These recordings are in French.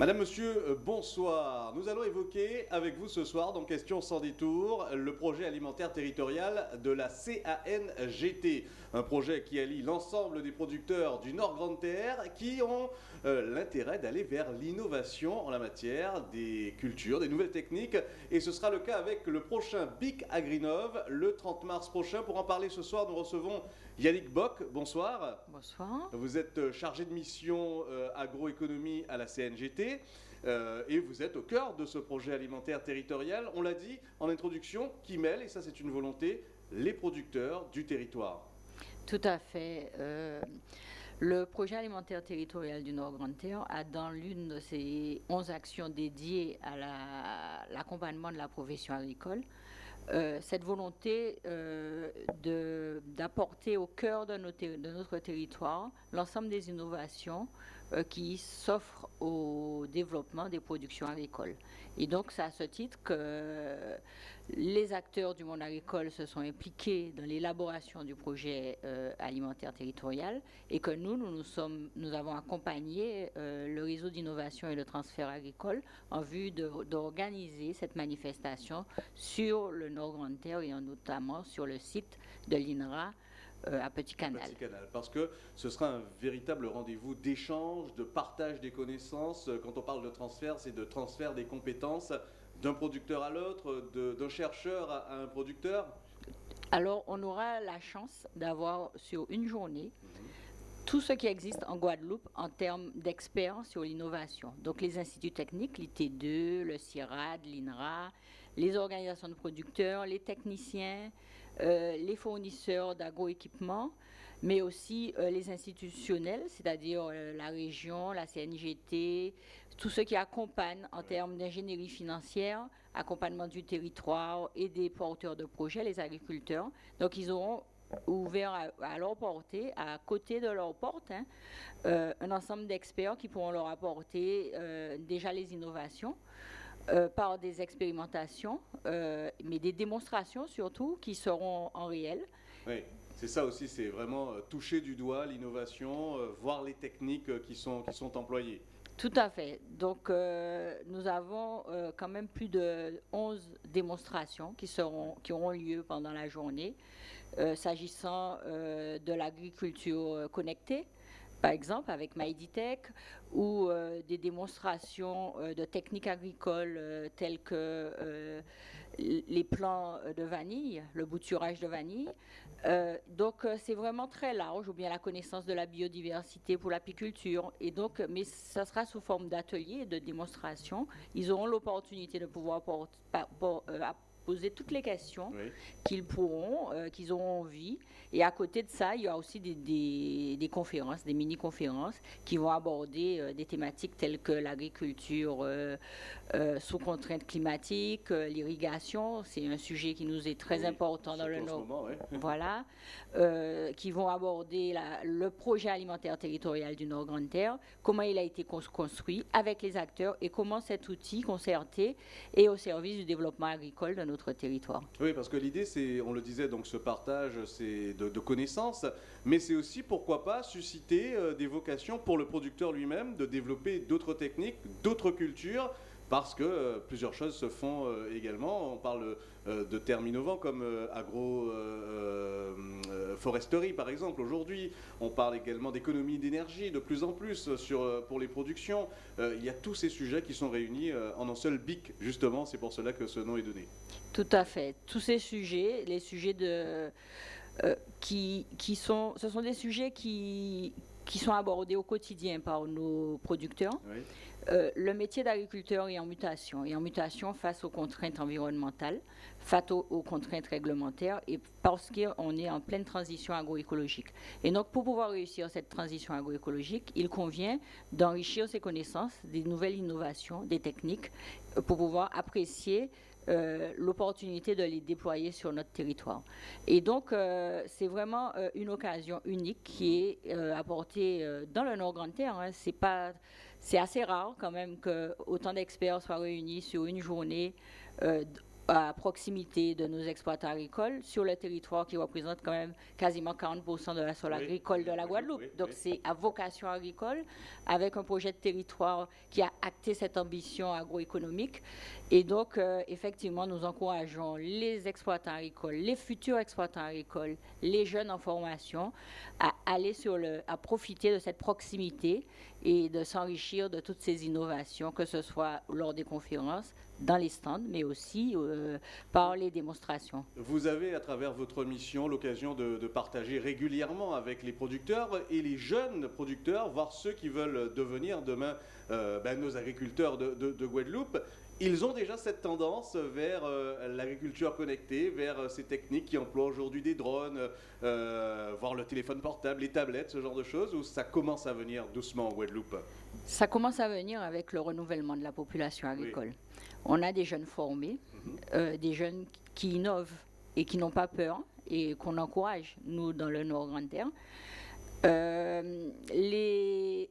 Madame, Monsieur, euh, bonsoir. Nous allons évoquer avec vous ce soir, dans Question sans détour, le projet alimentaire territorial de la CANGT. Un projet qui allie l'ensemble des producteurs du Nord Grande Terre qui ont euh, l'intérêt d'aller vers l'innovation en la matière des cultures, des nouvelles techniques. Et ce sera le cas avec le prochain BIC Agrinov le 30 mars prochain. Pour en parler ce soir, nous recevons Yannick Bock. Bonsoir. Bonsoir. Vous êtes euh, chargé de mission agroéconomie à la CNGT. Euh, et vous êtes au cœur de ce projet alimentaire territorial, on l'a dit en introduction, qui mêle, et ça c'est une volonté, les producteurs du territoire. Tout à fait. Euh, le projet alimentaire territorial du Nord Grand Terre a dans l'une de ses 11 actions dédiées à l'accompagnement de la profession agricole euh, cette volonté d'apporter au cœur de, notre territoire l'ensemble des innovations qui s'offre au développement des productions agricoles. Et donc, c'est à ce titre que les acteurs du monde agricole se sont impliqués dans l'élaboration du projet euh, alimentaire territorial et que nous, nous, avons accompagné euh, le réseau d'innovation et de transfert agricole en vue d'organiser cette manifestation sur le Nord Grande Terre et notamment sur le site de l'INRA euh, à Petit Canal. Petit Canal. Parce que ce sera un véritable rendez-vous d'échange, de partage des connaissances. Quand on parle de transfert, c'est de transfert des compétences d'un producteur à l'autre, d'un chercheur à, un producteur. Alors, on aura la chance d'avoir sur une journée mhm. tout ce qui existe en Guadeloupe en termes d'experts sur l'innovation. Donc, les instituts techniques, l'IT2, le CIRAD, l'INRA, les organisations de producteurs, les techniciens, euh, les fournisseurs d'agroéquipements, mais aussi euh, les institutionnels, c'est-à-dire euh, la région, la CNGT, tous ceux qui accompagnent en termes d'ingénierie financière, accompagnement du territoire et des porteurs de projets, les agriculteurs. Donc ils auront ouvert à, leur portée, à côté de leur porte, hein, un ensemble d'experts qui pourront leur apporter déjà les innovations, euh, par des expérimentations, euh, mais des démonstrations surtout qui seront en réel. Oui, c'est ça aussi, c'est vraiment euh, toucher du doigt l'innovation, voir les techniques qui sont, qui sont employées. Tout à fait. Donc, nous avons quand même plus de 11 démonstrations qui, seront, qui auront lieu pendant la journée, s'agissant de l'agriculture connectée, par exemple avec MyDitech, ou euh, des démonstrations euh, de techniques agricoles euh, telles que les plants de vanille, le bouturage de vanille. donc c'est vraiment très large, ou bien la connaissance de la biodiversité pour l'apiculture. Et donc, mais ça sera sous forme d'ateliers de démonstrations. Ils auront l'opportunité de pouvoir porter, poser toutes les questions qu'ils pourront, euh, qu'ils auront envie. Et à côté de ça, il y a aussi des, des, conférences, des mini-conférences qui vont aborder euh, des thématiques telles que l'agriculture euh, sous contraintes climatiques, l'irrigation, c'est un sujet qui nous est très important dans le Nord. Voilà, qui vont aborder la, le projet alimentaire territorial du Nord Grande Terre, comment il a été construit avec les acteurs et comment cet outil concerté est au service du développement agricole de territoire. Oui, parce que l'idée, c'est, on le disait, donc ce partage c'est de, connaissances, mais c'est aussi, pourquoi pas, susciter euh, des vocations pour le producteur lui-même, de développer d'autres techniques, d'autres cultures, parce que euh, plusieurs choses se font euh, également. On parle de termes innovants comme agro-foresterie, par exemple, aujourd'hui. On parle également d'économie d'énergie de plus en plus sur, pour les productions. il y a tous ces sujets qui sont réunis en un seul BIC, justement. C'est pour cela que ce nom est donné. Tout à fait. Tous ces sujets, les sujets de, euh, qui, qui, sont, ce sont des sujets qui, qui sont abordés au quotidien par nos producteurs. Euh, le métier d'agriculteur est en mutation, et en mutation face aux contraintes environnementales, face aux, aux contraintes réglementaires, et parce qu'on est en pleine transition agroécologique. Et donc, pour pouvoir réussir cette transition agroécologique, il convient d'enrichir ses connaissances, des nouvelles innovations, des techniques, pour pouvoir apprécier euh, l'opportunité de les déployer sur notre territoire. Et donc, euh, c'est vraiment euh, une occasion unique qui est apportée dans le Nord-Grande-Terre. Hein. C'est pas, c'est assez rare quand même que autant d'experts soient réunis sur une journée à proximité de nos exploitants agricoles sur le territoire qui représente quand même quasiment 40% de la sol agricole de la Guadeloupe. Donc c'est à vocation agricole avec un projet de territoire qui a acté cette ambition agroéconomique. Et donc euh, effectivement, nous encourageons les exploitants agricoles, les futurs exploitants agricoles, les jeunes en formation à aller sur le, à profiter de cette proximité et de s'enrichir de toutes ces innovations, que ce soit lors des conférences, dans les stands, mais aussi euh, par les démonstrations. Vous avez, à travers votre mission, l'occasion de, partager régulièrement avec les producteurs et les jeunes producteurs, voire ceux qui veulent devenir demain euh, ben, nos agriculteurs de, Guadeloupe. Ils ont déjà cette tendance vers euh, l'agriculture connectée, vers ces techniques qui emploient aujourd'hui des drones, voire le téléphone portable, les tablettes, ce genre de choses, ou ça commence à venir doucement en Guadeloupe? Ça commence à venir avec le renouvellement de la population agricole. On a des jeunes formés, mhm. euh, des jeunes qui innovent et qui n'ont pas peur et qu'on encourage, nous, dans le Nord-Grand-Terre. Euh,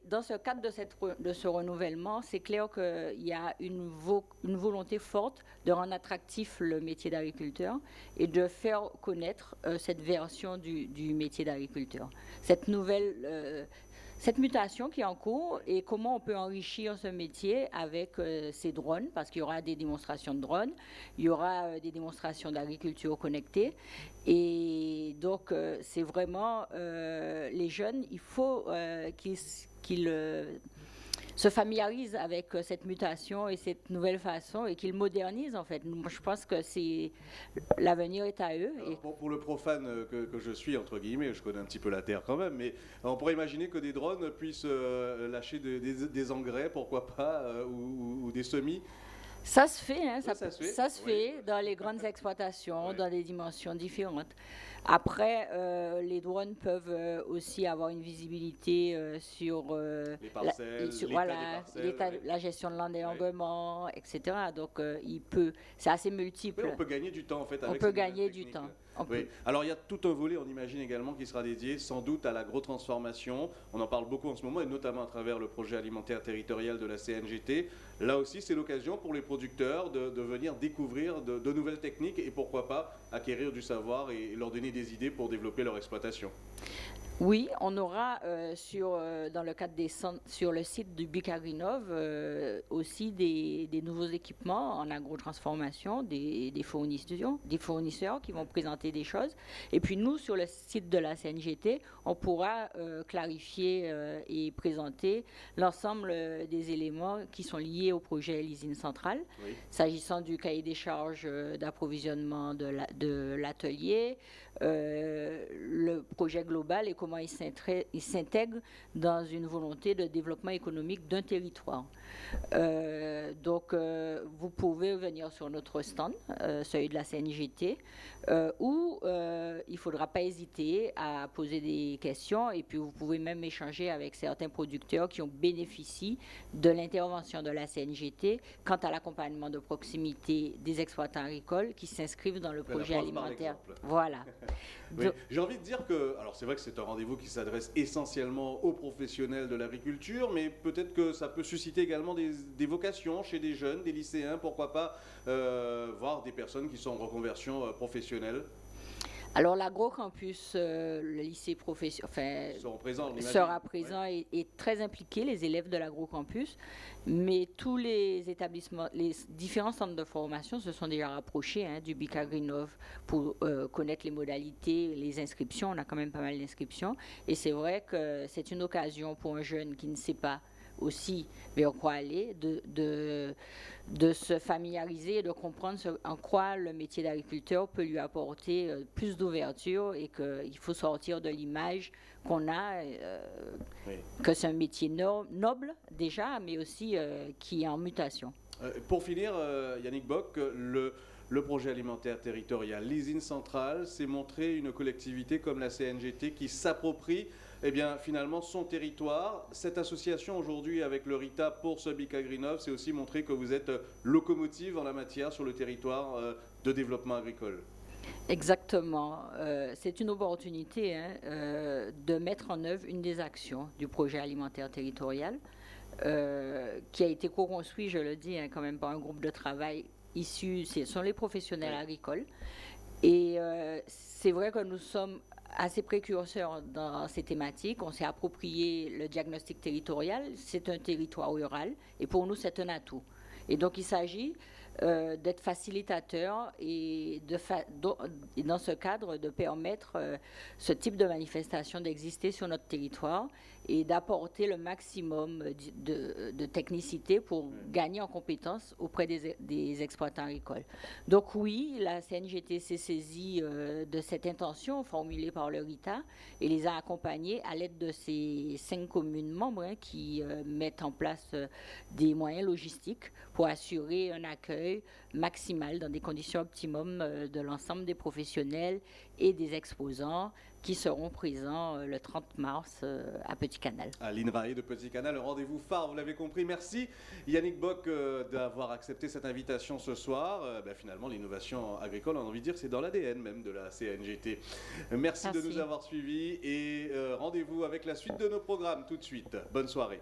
dans ce cadre de, cette, de ce renouvellement, c'est clair qu'il y a une, une, volonté forte de rendre attractif le métier d'agriculteur et de faire connaître euh, cette version du, du métier d'agriculteur. Cette nouvelle, cette mutation qui est en cours et comment on peut enrichir ce métier avec euh, ces drones, parce qu'il y aura des démonstrations de drones, il y aura euh, des démonstrations d'agriculture connectée. Et donc, euh, c'est vraiment les jeunes, il faut qu'ils se familiarise avec euh, cette mutation et cette nouvelle façon et qu'ils modernisent en fait. Je pense que l'avenir est à eux. Et... pour le profane euh, que, je suis entre guillemets, je connais un petit peu la terre quand même, mais on pourrait imaginer que des drones puissent euh, lâcher des, engrais, pourquoi pas, ou, des semis. Ça se fait, hein, ça, se fait, dans les grandes exploitations, dans des dimensions différentes. Après, euh, les drones peuvent euh, aussi avoir une visibilité euh, sur, la, gestion de l'environnement, etc. Donc, il peut, c'est assez multiple. on peut gagner du temps en fait. Avec on peut gagner du temps. Oui. Alors il y a tout un volet, on imagine également, qui sera dédié sans doute à l'agro-transformation. On en parle beaucoup en ce moment, et notamment à travers le projet alimentaire territorial de la CNGT. Là aussi, c'est l'occasion pour les producteurs de, venir découvrir de, nouvelles techniques et pourquoi pas acquérir du savoir et leur donner des idées pour développer leur exploitation. Oui, on aura euh, sur, euh, dans le cadre des sur le site du Bicagrinov euh, aussi des, nouveaux équipements en agrotransformation, des, des, fournisseurs, des fournisseurs qui vont présenter des choses. Et puis nous, sur le site de la CNGT, on pourra clarifier et présenter l'ensemble des éléments qui sont liés au projet l'usine centrale, s'agissant du cahier des charges d'approvisionnement de l'atelier, projet global et comment il s'intègre dans une volonté de développement économique d'un territoire. Euh, donc, euh, vous pouvez venir sur notre stand, celui de la CNGT, où il ne faudra pas hésiter à poser des questions et puis vous pouvez même échanger avec certains producteurs qui ont bénéficié de l'intervention de la CNGT quant à l'accompagnement de proximité des exploitants agricoles qui s'inscrivent dans le projet alimentaire. Voilà. J'ai envie de dire que, alors c'est vrai que c'est un rendez-vous qui s'adresse essentiellement aux professionnels de l'agriculture, mais peut-être que ça peut susciter également des, vocations chez des jeunes, des lycéens, pourquoi pas euh, voir des personnes qui sont en reconversion euh, professionnelle? Alors l'agrocampus, euh, le lycée professionnel, sera présent et, très impliqué, les élèves de l'agrocampus, mais tous les établissements, les différents centres de formation se sont déjà rapprochés hein, du Bicagrinov pour euh, connaître les modalités, les inscriptions. On a quand même pas mal d'inscriptions. Et c'est vrai que c'est une occasion pour un jeune qui ne sait pas aussi vers quoi aller, de, de, de se familiariser de comprendre en quoi le métier d'agriculteur peut lui apporter euh, plus d'ouverture et qu'il faut sortir de l'image qu'on a, euh, que c'est un métier noble déjà, mais aussi euh, qui est en mutation. pour finir, Yannick Bock, le, le projet alimentaire territorial, l'usine centrale, c'est montrer une collectivité comme la CNGT qui s'approprie eh bien, finalement, son territoire. Cette association aujourd'hui avec le RITA pour ce Bicagrinov, c'est aussi montrer que vous êtes locomotive en la matière sur le territoire euh, de développement agricole. Exactement. Euh, c'est une opportunité hein, euh, de mettre en œuvre une des actions du projet alimentaire territorial qui a été co-construit, je le dis, hein, quand même par un groupe de travail issus, ce sont les professionnels agricoles. Et c'est vrai que nous sommes assez précurseurs dans ces thématiques. On s'est approprié le diagnostic territorial. C'est un territoire rural et pour nous, c'est un atout. Et donc, il s'agit euh, d'être facilitateur et, dans ce cadre de permettre euh, ce type de manifestation d'exister sur notre territoire et d'apporter le maximum de, technicité pour gagner en compétences auprès des, exploitants agricoles. Donc oui, la CNGT s'est saisie euh, de cette intention formulée par le RITA et les a accompagnés à l'aide de ces cinq communes membres hein, qui mettent en place des moyens logistiques pour assurer un accueil maximal dans des conditions optimum euh, de l'ensemble des professionnels et des exposants qui seront présents euh, le 30 mars euh, à Petit Canal. À l'INRAE de Petit Canal, le rendez-vous phare, vous l'avez compris. Merci Yannick Bock d'avoir accepté cette invitation ce soir. Ben, finalement, l'innovation agricole, on a envie de dire, c'est dans l'ADN même de la CNGT. Merci, Merci. de nous avoir suivis et rendez-vous avec la suite de nos programmes tout de suite. Bonne soirée.